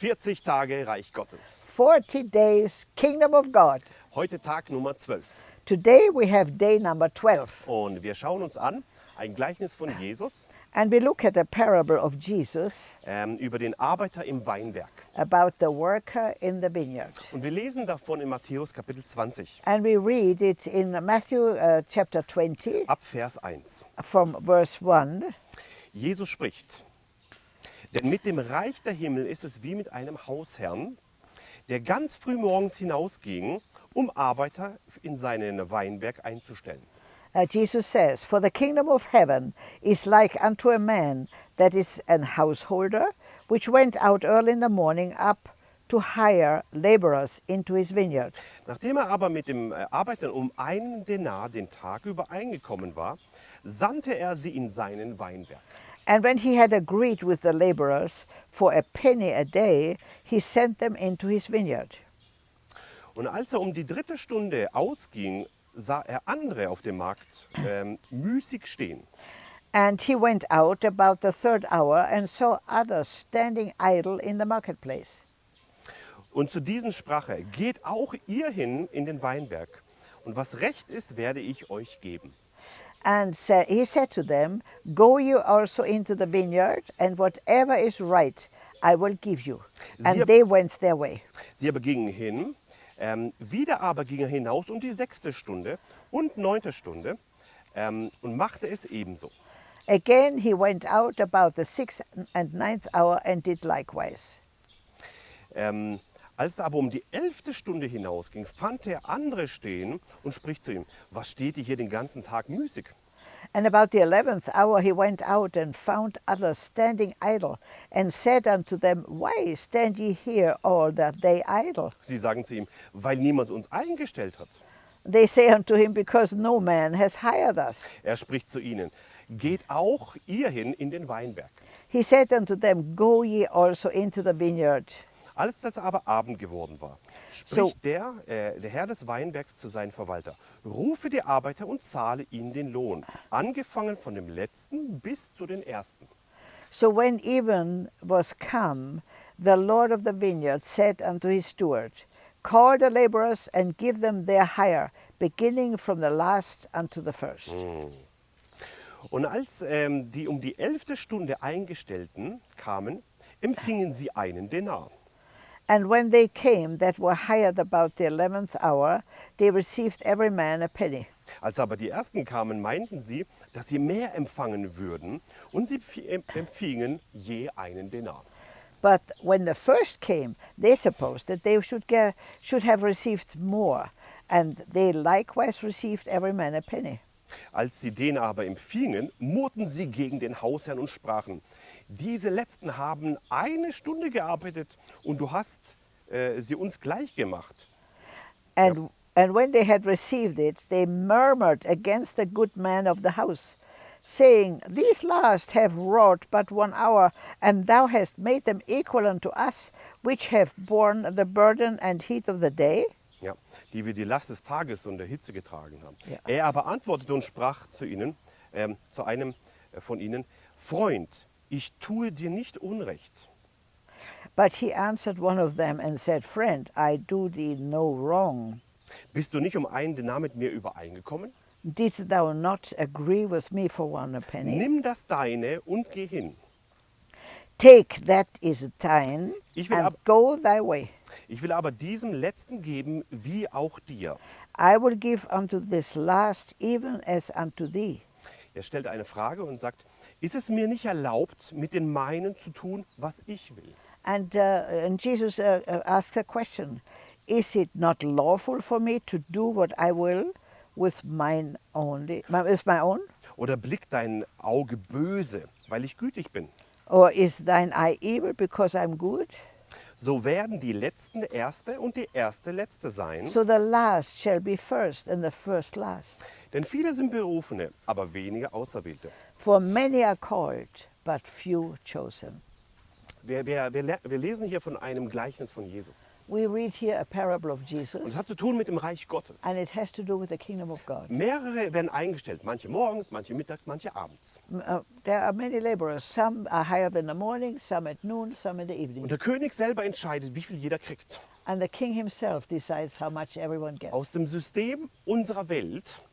40 Tage Reich Gottes. 40 days Kingdom of God. Heute Tag Nummer 12. Today we have day number 12 Und wir schauen uns an ein Gleichnis von Jesus and we look at a parable of Jesus ähm, über den Arbeiter im Weinberg. about the worker in the vineyard. Und wir lesen davon in Matthäus Kapitel 20 And we read it in Matthew uh, chapter 20 ab Vers 1. from verse 1. Jesus spricht, denn mit dem Reich der Himmel ist es wie mit einem Hausherrn, der ganz früh morgens hinausging, um Arbeiter in seinen Weinberg einzustellen. Uh, Jesus says, For the kingdom of heaven is like unto a man that is an householder, which went out early in the morning up to hire laborers into his vineyard. Nachdem er aber mit dem äh, Arbeitern um einen Denar den Tag übereingekommen war, sandte er sie in seinen Weinberg. And when he had agreed with the laborers for a penny a day, he sent them into his vineyard. Und als er um die dritte Stunde ausging, sah er andere auf dem Markt ähm, müßig stehen. And he went out about the third hour and saw others standing idle in the marketplace. Und zu diesen sprach er, geht auch ihr hin in den Weinberg, und was recht ist, werde ich euch geben. And sa- he said to them, Go you also into the vineyard, and whatever is right I will give you. And Sie- they went their way. Sie aber gingen hin, ähm, wieder aber ging er hinaus um die sechste Stunde und neunte Stunde ähm, und machte es ebenso. Again he went out about the sixth and ninth hour and did likewise. Ähm, als er aber um die elfte Stunde hinausging, fand er andere stehen und spricht zu ihm, was steht ihr hier den ganzen Tag müßig? And about the eleventh hour he went out and found others standing idle, and said unto them, Why stand ye here all that day idle? Sie sagen zu ihm, weil niemand uns eingestellt hat. They say unto him, Because no man has hired us. Er spricht zu ihnen, geht auch ihr hin in den Weinberg. He said unto them, Go ye also into the vineyard. Als es aber Abend geworden war, So- spricht der, äh, der Herr des Weinbergs zu seinem Verwalter, rufe die Arbeiter und zahle ihnen den Lohn, angefangen von dem letzten bis zu den ersten. So when even was come, the Lord of the vineyard said unto his steward, Call the laborers and give them their hire, beginning from the last unto the first. Und als ähm, die um die elfte Stunde Eingestellten kamen, empfingen sie einen Denar. And when they came that were hired about the eleventh hour, they received every man a penny. Als aber die ersten kamen, meinten sie, dass sie mehr empfangen würden, und sie empf- em- empfingen je einen Denar. But when the first came, they supposed that they should, get, should have received more, and they likewise received every man a penny. Als sie den aber empfingen, murrten sie gegen den Hausherrn und sprachen, diese Letzten haben eine Stunde gearbeitet und du hast äh, sie uns gleich gemacht. And, and when they had received it, they murmured against the good man of the house, saying, These last have wrought but one hour, and thou hast made them equal unto us, which have borne the burden and heat of the day. Ja, die wir die Last des Tages und der Hitze getragen haben. Ja. Er aber antwortete und sprach zu ihnen, ähm, zu einem äh, von ihnen, Freund, ich tue dir nicht Unrecht. But he answered one of them and said, Friend, I do thee no wrong. Bist du nicht um einen Denar mit mir übereingekommen? Didst thou not agree with me for one penny? Nimm das deine und geh hin. Take that is thine, Ich will and go thy way. Ich will aber diesem Letzten geben, wie auch dir. I will give unto this last even as unto thee. Er stellt eine Frage und sagt, ist es mir nicht erlaubt, mit den meinen zu tun, was ich will? And, uh, and Jesus uh, uh, asked a question Is it not lawful for me to do what I will with mine only, with my own? Oder blickt dein Auge böse, weil ich gütig bin? Or is thine eye evil because I'm good? So werden die Letzten Erste und die Erste Letzte sein. So the last shall be first, and the first last. Denn viele sind Berufene, aber wenige Auserwählte. For many are called, but few chosen. Wir, wir, wir, wir lesen hier von einem Gleichnis von Jesus. We read here a parable of Und Jesus, es hat zu tun mit dem Reich Gottes. and it has to do with the kingdom of God. Mehrere werden eingestellt, manche morgens, manche mittags, manche abends. Uh, there are many laborers. Some are hired in the morning, some at noon, some in the Und evening. der König selber entscheidet, wie viel jeder kriegt. And the king himself decides how much everyone Aus gets. dem System unserer Welt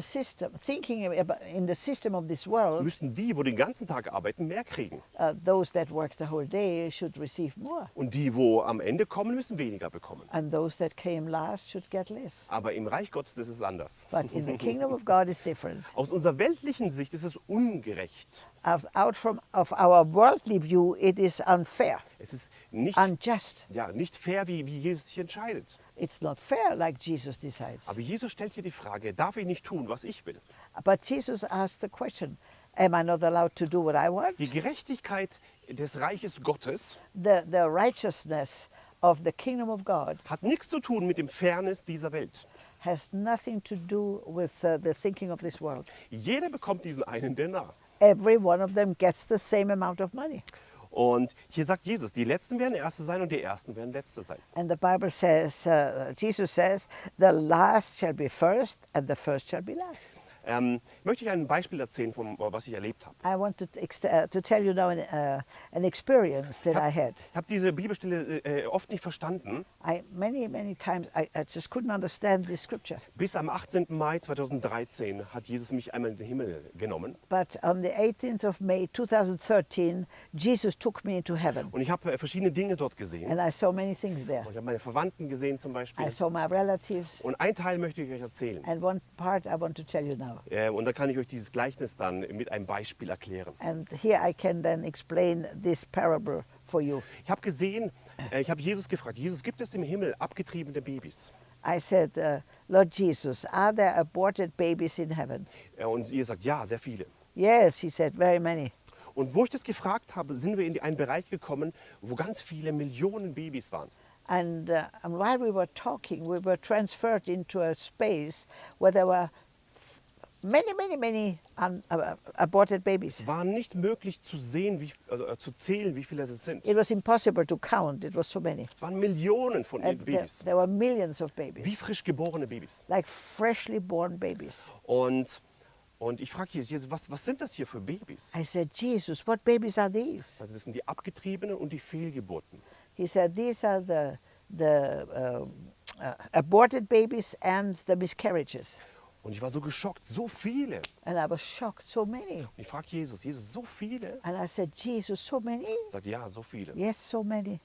system, thinking about in the system of this world, müssten die, wo den ganzen Tag arbeiten, mehr kriegen. uh, those that work the whole day should receive more, Und die, wo am Ende kommen, müssen weniger bekommen. and those that came last should get less. Aber im Reich Gottes ist es anders. But in the kingdom of God, it's different. Aus unserer weltlichen Sicht ist es ungerecht. Out from of our worldly view, it is unfair, Es ist nicht, unjust. ja, nicht fair, wie, wie Jesus sich entscheidet. It's not fair like Jesus decides. Aber Jesus stellt hier die Frage, darf ich nicht tun, was ich will? But Jesus asked the question, am I not allowed to do what I want? Die Gerechtigkeit des Reiches Gottes The, the righteousness of the kingdom of God hat nichts zu tun mit dem Fairness dieser Welt. has nothing to do with uh, the thinking of this world. Jeder bekommt diesen einen Denar. Every one of them gets the same amount of money. Und hier sagt Jesus, die Letzten werden Erste sein und die Ersten werden Letzte sein. And the Bible says, uh, Jesus says, the last shall be first and the first shall be last. Ähm, möchte ich ein Beispiel erzählen, von was ich erlebt habe. I want to, uh, to tell you now an, uh, an experience that I had. Ich habe diese Bibelstelle äh, oft nicht verstanden, I, many, many times I, I just couldn't understand this scripture. bis am 18. Mai 2013 hat Jesus mich einmal in den Himmel genommen. But on the 18th of May 2013, Jesus took me into heaven. Und ich habe äh, verschiedene Dinge dort gesehen. And I saw many things there. Und ich habe meine Verwandten gesehen zum Beispiel. I saw my relatives. Und ein Teil möchte ich euch erzählen. And one part I want to tell you now. Äh, und da kann ich euch dieses Gleichnis dann mit einem Beispiel erklären. And here I can then explain this parable for you. Ich habe gesehen, äh, ich habe Jesus gefragt, Jesus, gibt es im Himmel abgetriebene Babys? I said, uh, Lord Jesus, are there aborted babies in heaven? Äh, und ihr sagt, ja, sehr viele. Yes, he said, very many. Und wo ich das gefragt habe, sind wir in einen Bereich gekommen, wo ganz viele Millionen Babys waren. And, uh, and while we were talking, we were transferred into a space where there were many, many, many un, uh, aborted babies. Es war nicht möglich zu sehen, wie, äh, zu zählen, wie viele es sind. It was impossible to count, it was so many. Es waren Millionen von And there, Babys, there were millions of babies, wie frisch geborene Babys. like freshly born babies. Und, und ich frage Jesus, was, was sind das hier für Babys? I said, Jesus, what babies are these? Also das sind die abgetriebenen und die Fehlgeburten. He said, these are the, the um, uh, aborted babies and the miscarriages. Und ich war so geschockt, so viele. And I was shocked, so many. Und ich frage Jesus, Jesus, so viele? And I said, Jesus, so many? Sagt, ja, so viele. Yes, so many.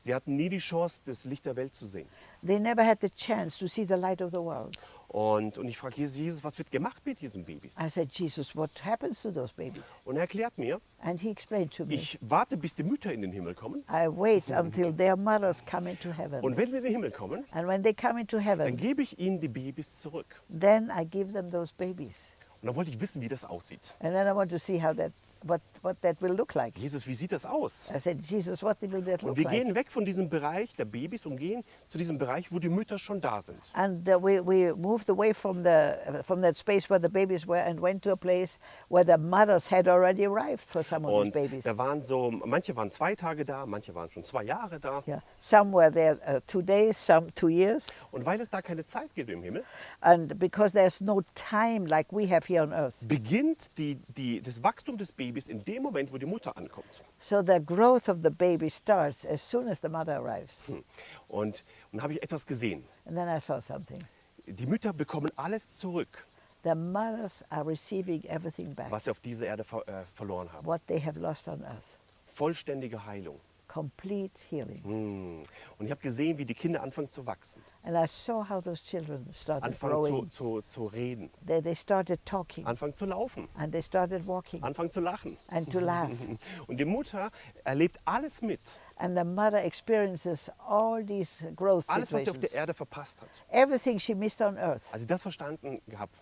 Sie hatten nie die Chance, das Licht der Welt zu sehen. They never had the chance to see the light of the world. Und, und ich frage Jesus, Jesus, was wird gemacht mit diesen Babys? I said, Jesus, what happens to those babies? Und er erklärt mir, And he explained to me, ich warte, bis die Mütter in den Himmel kommen. I wait until their mothers come into heaven. Und wenn sie in den Himmel kommen, And when they come into dann heaven, gebe ich ihnen die Babys zurück. then I give them those babies. Und dann wollte ich wissen, wie das aussieht. And then I want to see how that, what, what that will look like. Jesus, wie sieht das aus? I said, Jesus, what will that Und look wir like? gehen weg von diesem Bereich der Babys und gehen zu diesem Bereich, wo die Mütter schon da sind. And uh, we, we moved away from, the, from that space where the babies were and went to a place where the mothers had already arrived for some of these Und babies. da waren so, manche waren zwei Tage da, manche waren schon zwei Jahre da. Yeah. Some were there uh, two days, some two years. Und weil es da keine Zeit gibt im Himmel, And because there's no time like we have here on earth. beginnt die, die, das Wachstum des Babys in dem Moment, wo die Mutter ankommt. So the growth of the baby starts as soon as the mother arrives. Hm. Und, und habe ich etwas gesehen. And then I saw something. Die Mütter bekommen alles zurück, The mothers are receiving everything back, was sie auf dieser Erde ver äh, verloren haben. what they have lost on earth. Vollständige Heilung. Complete healing. Hm. Und ich habe gesehen, wie die Kinder anfangen zu wachsen, And I saw how those children started anfangen zu, growing. zu, zu reden, They, they started talking anfangen zu laufen, and they started walking anfangen zu lachen. and to laugh. Und die Mutter erlebt alles mit, And the mother experiences all these growth alles, was sie auf der situations. Erde verpasst hat. Everything she missed on earth. Als ich das verstanden habe,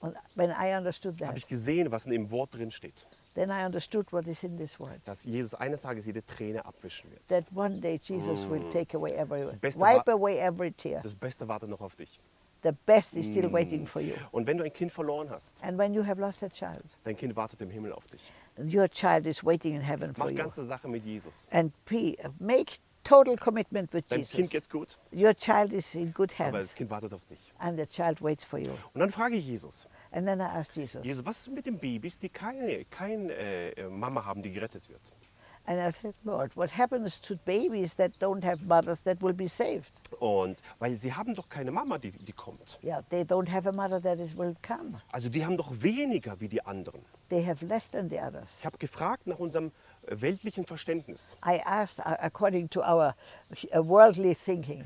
And when I understood habe ich gesehen, was in dem Wort drin steht. Then I understood what is in this word. Dass Jesus eines Tages jede Träne abwischen wird. That one day Jesus will take away every, wipe away every tear. Das Beste wartet noch auf dich. The best is still waiting for you. Und wenn du ein Kind verloren hast, And when you have lost a child, dein Kind wartet im Himmel auf dich. your child is waiting in heaven for Mach you. ganze Sache mit Jesus. And pre, make total commitment with Dein Kind Jesus. geht's gut, Your child is in good aber das hands, Kind wartet auf dich. and the child waits for you. Und dann frage ich Jesus, And then I asked Jesus, Jesus, was ist mit den Babys, die keine, keine äh, Mama haben, die gerettet wird? and I said, Lord, what happens to babies that don't have mothers that will be saved? Und weil sie haben doch keine Mama, die, die kommt. Yeah, they don't have a mother that is will come. Also die haben doch weniger wie die anderen. They have less than the others. Ich habe gefragt nach unserem äh, weltlichen Verständnis. I asked, uh, according to our uh, worldly thinking,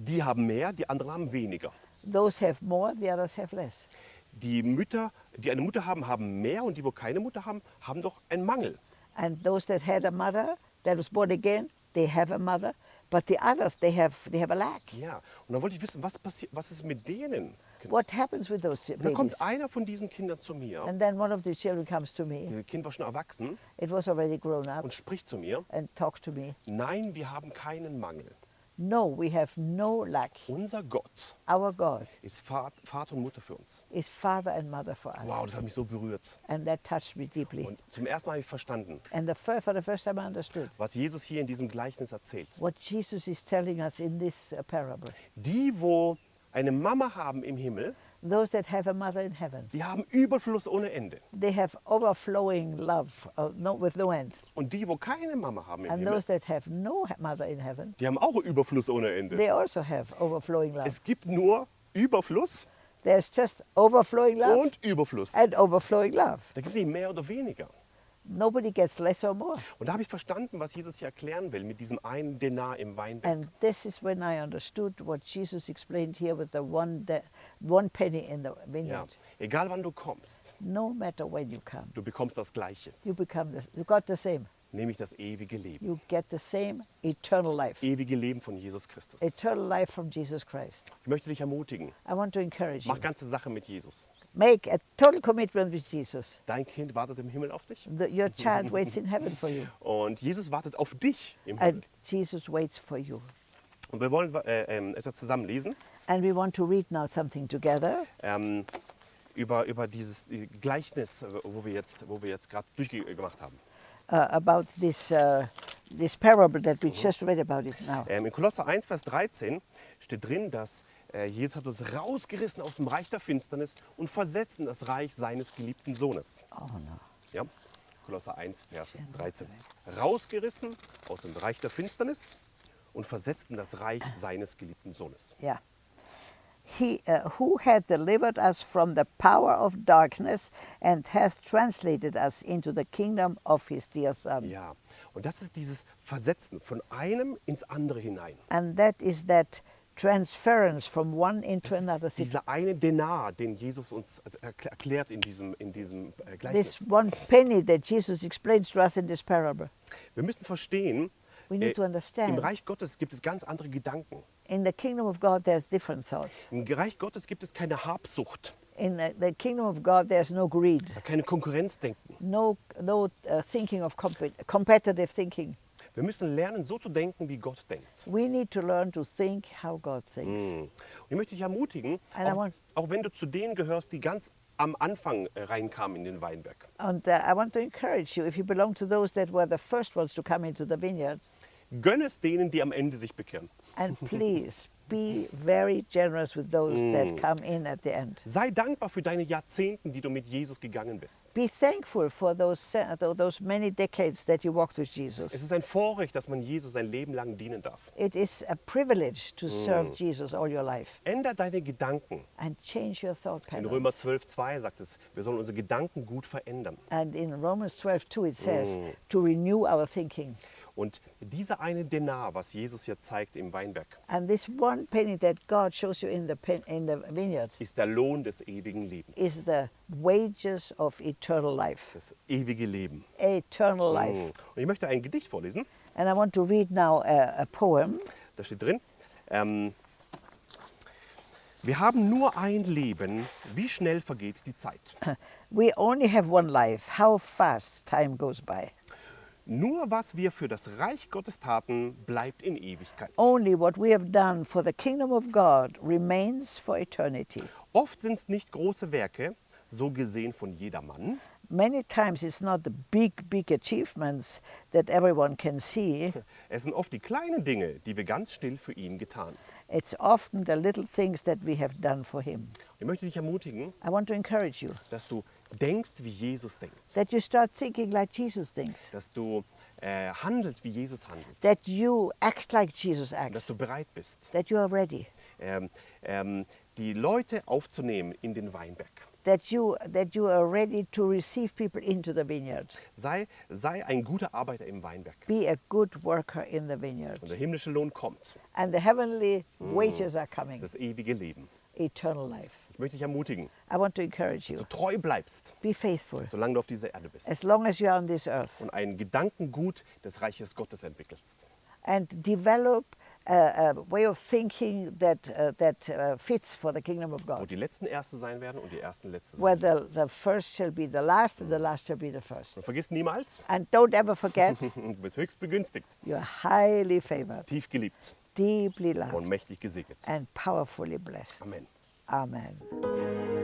Die haben mehr, die anderen haben weniger. those have more, the others have less. Die Mütter, die eine Mutter haben, haben mehr und die, wo keine Mutter haben, haben doch einen Mangel. And those that had a mother that was born again, they have a mother, but the others they have they have a lack. Ja, und dann wollte ich wissen, was passiert, was ist mit denen? What happens with those Und dann kommt babies? einer von diesen Kindern zu mir. And then one of the children comes to me. Das Kind war schon erwachsen It was already grown up und spricht zu mir. and talks to me. Nein, wir haben keinen Mangel. No, we have no lack. Unser Gott Our God ist Vat- Vater und Mutter für uns. is father and mother for us. Wow, das hat mich so berührt. And that touched me deeply. Und zum ersten Mal habe ich verstanden, And the fir- for the first time I understood was Jesus hier in diesem Gleichnis erzählt. what Jesus is telling us in this uh, parable. Die, wo eine Mama haben im Himmel, Those that have a mother in heaven, die haben Überfluss ohne Ende. they have overflowing love uh, no, with no end. Und die, wo keine Mama haben im And Himmel, those that have no mother in heaven, die haben auch Überfluss ohne Ende. they also have overflowing love. Es gibt nur Überfluss There's just overflowing love und Überfluss. and overflowing love. Da gibt es nicht mehr oder weniger. Nobody gets less or more. Und da habe ich verstanden, was Jesus hier erklären will mit diesem einen Denar im Weinberg. And this is when I understood what Jesus explained here with the one, de- one penny in the Ja. vineyard. Egal wann du kommst, No matter when you come, du bekommst das Gleiche, you become the, you got the same. Nämlich das ewige Leben. You get the same eternal life. Ewige Leben von Jesus Christus. Eternal life from Jesus Christ. Ich möchte dich ermutigen, I want to encourage you. mach ganze Sache mit Jesus. Make a total commitment with Jesus. Dein Kind wartet im Himmel auf dich The, your child waits in heaven for you, und Jesus wartet auf dich im Himmel. and Jesus waits for you. Und wir wollen äh, ähm, etwas zusammen lesen And we want to read now something together ähm, über, über dieses äh, Gleichnis, äh, wo wir jetzt, wo wir jetzt gerade durchgemacht haben. Uh, about this, uh, this parable that we just read about it now. Ähm, in Kolosser 1, Vers 13 steht drin, dass äh, Jesus hat uns rausgerissen aus dem Reich der Finsternis und versetzt in das Reich seines geliebten Sohnes. Oh no. Ja? Kolosser 1, Vers 13. Rausgerissen aus dem Reich der Finsternis und versetzt in das Reich seines geliebten Sohnes. Yeah. He uh, who had delivered us from the power of darkness and hath translated us into the kingdom of his dear Son. Ja, und das ist dieses Versetzen von einem ins andere hinein. And that is that transference from one into Das another. Dieser eine Denar, den Jesus uns erkl- erklärt in diesem, in diesem äh, Gleichnis. This one penny that Jesus explains to us in this parable. Wir müssen verstehen, We need äh, to understand. im Reich Gottes gibt es ganz andere Gedanken. In the kingdom of God, there's different thoughts. Im Reich Gottes gibt es keine Habsucht, In the, kingdom of God, there's no greed, keine Konkurrenzdenken. no, no uh, thinking of compet- competitive thinking. Wir müssen lernen, so zu denken, wie Gott denkt. We need to learn to think how God thinks. Mm. Und ich möchte dich ermutigen, auch, want- auch wenn du zu denen gehörst, die ganz am Anfang äh, reinkamen in den Weinberg. And uh, I want to encourage you, if you belong to those that were the first ones to come into the vineyard, Gönn es denen, die am Ende sich bekehren. And please be very generous with those that come in at the end. Sei dankbar für deine Jahrzehnten, die du mit Jesus gegangen bist. Be thankful for those, se- tho- those many decades that you walked with Jesus. Es ist ein Vorrecht, dass man Jesus sein Leben lang dienen darf. It is a privilege to serve Jesus all your life Änder deine Gedanken. and change your thought In Römer patterns. 12, 2 sagt es, wir sollen unsere Gedanken gut verändern. And in Romans 12, 2, it says to renew our thinking. Und dieser eine Denar, was Jesus hier zeigt im Weinberg, And this one penny that God shows you in the, pen, in the vineyard ist der Lohn des ewigen Lebens. is the wages of eternal life. Das ewige Leben. Eternal life. Mm. Und ich möchte ein Gedicht vorlesen. And I want to read now a, a poem. Da steht drin, ähm, wir haben nur ein Leben, wie schnell vergeht die Zeit. We only have one life. How fast time goes by. Nur was wir für das Reich Gottes taten, bleibt in Ewigkeit. Only what we have done for the kingdom of God remains for eternity. Oft sind es nicht große Werke, so gesehen von jedermann, Many times it's not the big, big achievements that everyone can see. Es sind oft die kleinen Dinge, die wir ganz still für ihn getan. It's often the little things that we have done for him. Ich möchte dich ermutigen, I want to encourage you dass du denkst, wie Jesus denkt. that you start thinking like Jesus thinks, Dass du äh, handelst, wie Jesus handelt. that you act like Jesus Und dass acts, du bereit bist, that you are ready, ähm, ähm, die Leute aufzunehmen in den Weinberg. that you, that you are ready to receive people into the vineyard. Sei, sei ein guter Arbeiter im Weinberg. Be a good worker in the vineyard. Und der himmlische Lohn kommt. And the heavenly wages are Das coming, das ewige Leben. eternal life. Ich möchte dich ermutigen, I want to encourage dass du you. treu bleibst, Be faithful solange du auf dieser Erde bist. as long as you are on this earth Und ein Gedankengut des Reiches Gottes entwickelst. and develop a, a way of thinking that, uh, that uh, fits for the kingdom of Wo God. die Letzten Erste sein werden und die Ersten Letzte Where sein. the, the first shall be the last and the last shall be the first. Und vergiss niemals, And don't ever forget, du bist höchst begünstigt, you are highly favored, tief geliebt deeply und loved, mächtig gesegnet. and powerfully blessed. Amen. Amen.